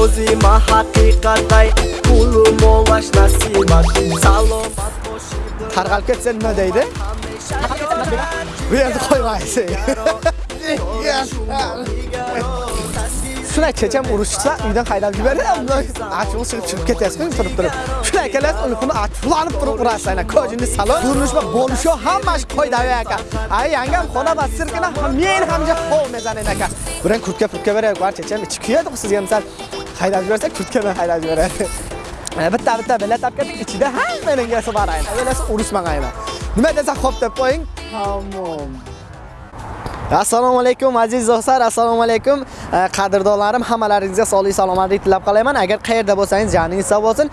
Ozima haqiqatday pulim olash nasibat salomat tarqalib ketsa nima deydi. Bu yerni qo'ymaysiz. Shunday checham urushsa uydan haydab yuboradi achul chiqib chiqib ketyapsiz turib turib. Shunday akalar uni puni achullanib turib urasiz. Ana kojini salon. Turmushma bo'lisho hammasi qo'ydavey aka. Ay yangam xona va sirkina men hamja hov mezan aka. Biran kurtka purtka berayapman checham ichi kuyadi sizga misal haydab yuborsa kurtka bilan haydab yuboradi bitta bitta bilet olib ketdik ichida hammaning gasi bor aynan o'ylasa urushmag'ayman nima desa xo'p deb qo'ying. Tamom. Assalomu alaykum aziz do'stlar assalomu alaykum. Qadrdonlarim hammalaringizga sog'lik salomatlik tilab qolayman agar qayerda bo'lsangiz joningiz sog' bo'lsin.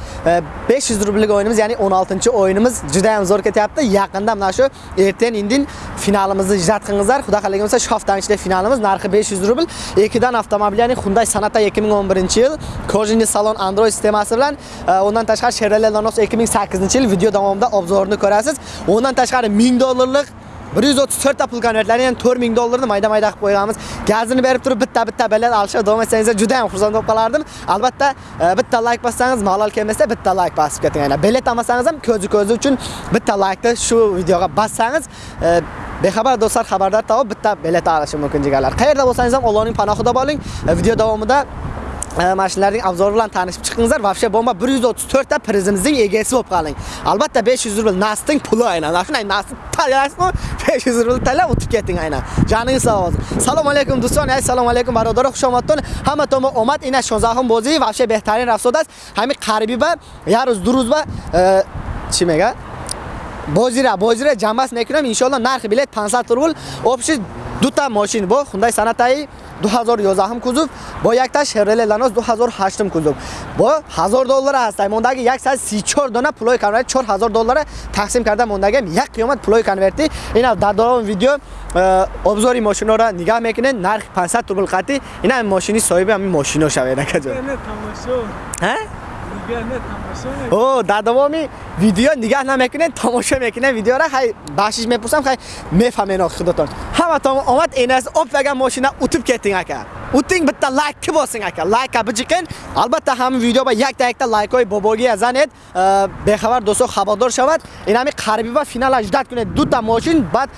500 rublik o'yinimiz ya'ni 16 o'yinimiz juda ham zo'r ketyapti. Yaqinda mana shu ertaga indin finalimizni ijod qilingizlar xudo xohlagan bo'lsa shu haftaning ichida finalimiz narxi 500 rubl Ekidan avtomobil ya'ni Hyundai Sonata 2011 yil kojini salon Android sistemasi bilan e, undan tashqari Chevrolet Lanos 2008 yil video davomida obzorini ko'rasiz undan tashqari 1000 dollarlik 134 ta pul konvertlari, ya'ni 4000 dollarni mayda-mayda qilib qo'yganmiz. Gazini berib turib bitta-bitta bilet olishga davom etsangiz juda ham xursand bo'lib qolardim. Albatta, e, bitta like bossangiz, malol kelmasa bitta like bosib keting. Ya'ni bilet olmasangiz ham ko'zi-ko'zi uchun bitta like shu videoga bossangiz, e, Bexabar do'stlar xabarlar topib bitta bilet olishim mumkin jigarlar. Qayerda bo'lsangiz ham Allohning panohida bo'ling. E, video davomida e, mana shularning abzori bilan tanishib chiqingizlar. Bomba 134 ta prizimizning egasi bo'lib qoling. Albatta 500 rubl Nasting puli aynan. Mana shunday Nasting talasmi 500 rubl talab o'tib keting aynan. Joningiz sog' bo'lsin. Assalomu alaykum do'stlar, assalomu alaykum birodar, xushomadton. Hamma to'ma omad, ina shonzaxim bo'zi, vobshe behtarin rafsodas. Hami qaribi va yaruz duruz va chimaga e, Bozira, bozira jamas nekunam inshaalloh narxi bilet 500 rubl. Общий дута машин бо Hyundai Sonata 2011 кузов бо якта Chevrolet Lanos 2008 кузов бо 1000 доллар аст мондаги 134 дона пулои конверт 4000 доллар тақсим карда мондаги як қиёмат пулои конверти ина дар давоми видео обзори машиноро нигаҳ мекунед нарх 500 рубл қати ина машини соҳиби ҳамин машино шавед акаҷон ҳа о дар давоми видео нигаҳ намекунед тамошо мекунед. Видеоро хай бахшиш мепурсам хай мефаҳмен худотон. Ҳаматон омад энаст опага мошина утиб кетинг ака утинг биtta лайкки босинг ака лайка биҷиқин албатта ҳамин видео ба якта якта лайкҳои бобогия занед бехабар дӯсто хабардор шавад инами қариби ва финала ждат кунед дута мошин баъд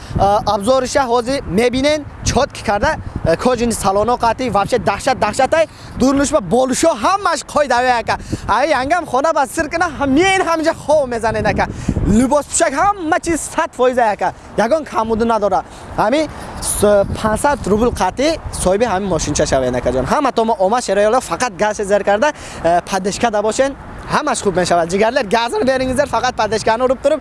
абзориша ҳозир мебинен чотки карда кожини салоно қати вообще дахшат дахшатай дурнушба болушо ҳамаш қойдаве ака ай янгам хона ба сир кина ҳамин ҳамҷа хов мезанед ака либос пӯшак ҳама чиз сад фоиза ака ягон камуду надора ҳами 500 рубл қати соҳиби ҳамин мошинча шавед акаҷон ҳама томо омад шароиёло фақат газ зер карда падешка дабошен ҳамаш хуб мешавад ҷигарлар газро beringizlar фақат падешкани уриб туриб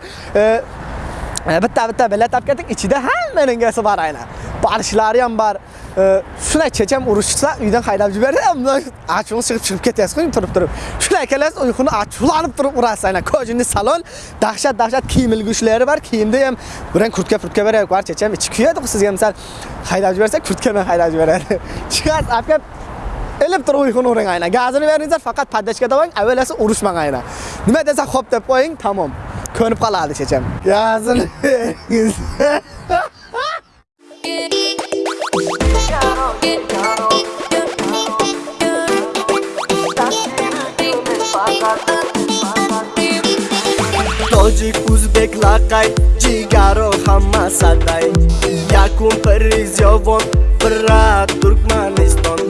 bitta bitta bilet olib ketdik. Ichida hammaning gasi bor aynan. Barishlari ham bor. Shunday checham urushsa uydan haydab yuboradi achug'i chiqib chiqib ketyapsiz turib turib shunday kelasiz uyquni achuvlanib turib urasiz aynan kojini salon dahshat dahshat kiyim ilgushlari bor kiyimda ham biran kurtka purtka beryapti bor checham ichi kuyadi sizga misol haydab yuborsa kurtka bilan haydab yuboradi chiqasiz olib kelib ilib turib uyquni uring aynan gazini beringizlar faqat poddachka bo'ling avvalasi urushmang aynan nima desa xo'p deb qo'ying tamom ko'nib qoladi checham gazini тоҷик ӯзбек лақай ҷигаро ҳама садай. Якум приз ёвон бира туркманистон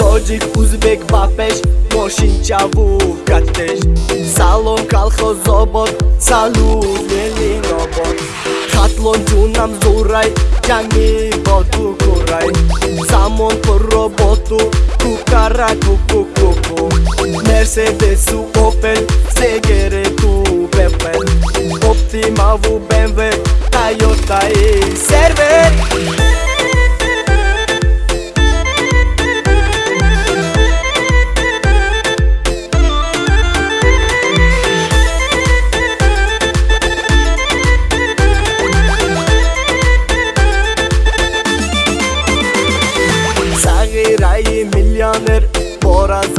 тоҷик ӯзбек ба пеш мошинчаву катеш. Салом калхозобод салут велинобод хатлон ҷунам зурай ҷанги бо ту курай Am-on pe robotul cu caracul cu cucu Mercedes-ul Opel, segere cu Opel Optima-ul BMW, Toyota e server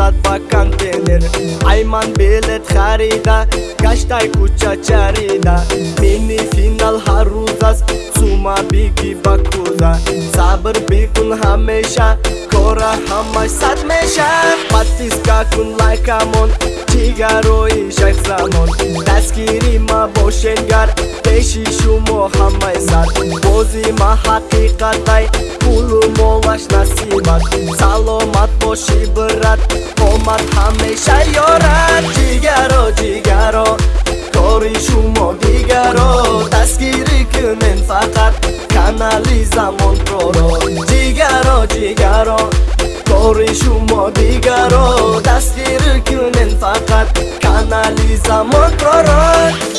ساعت بکن بینر ایمان بیلت خریده گشتای کوچه چریده منی فینال هر روز است سوما بیگی بکوزه صبر بیکن همیشه کورا همش سد میشه پتیس کن لایک امون ҷигарои шайхзамон дастгири ма бошенгар пеши шумо ҳамаи сад. Бози ма ҳақиқатай пулу молаш насибат. Саломат боши брат омад ҳамеша ёрад. Ҷигаро ҷигаро кори шумо дигаро. Дастгирӣ кунен фақат канали замонпроро ҷигаро ҷигаро кори шумо дигаро. Дастгирӣ кунен Elisa Mocoró